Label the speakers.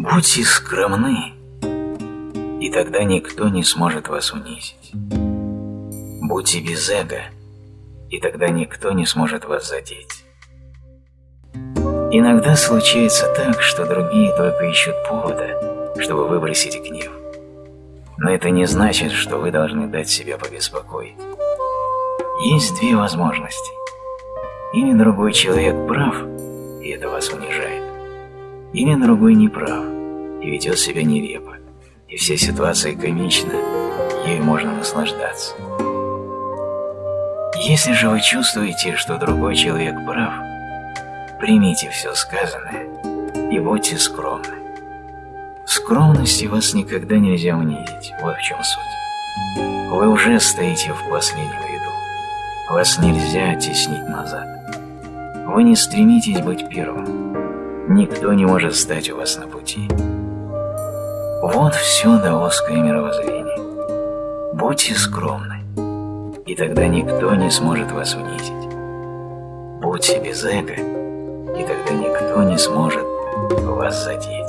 Speaker 1: Будьте скромны, и тогда никто не сможет вас унизить. Будьте без эго, и тогда никто не сможет вас задеть. Иногда случается так, что другие только ищут повода, чтобы выбросить гнев. Но это не значит, что вы должны дать себя побеспокоить. Есть две возможности. Или другой человек прав, и это вас унижает. Или другой не прав, и ведет себя нелепо, и вся ситуация комична, ей можно наслаждаться. Если же вы чувствуете, что другой человек прав, примите все сказанное и будьте скромны. В скромности вас никогда нельзя унизить, вот в чем суть. Вы уже стоите в последнем ряду, вас нельзя оттеснить назад. Вы не стремитесь быть первым, никто не может стать у вас на пути. Вот все даосское мировоззрение. Будьте скромны и тогда никто не сможет вас унизить. Будьте без эго, и тогда никто не сможет вас задеть.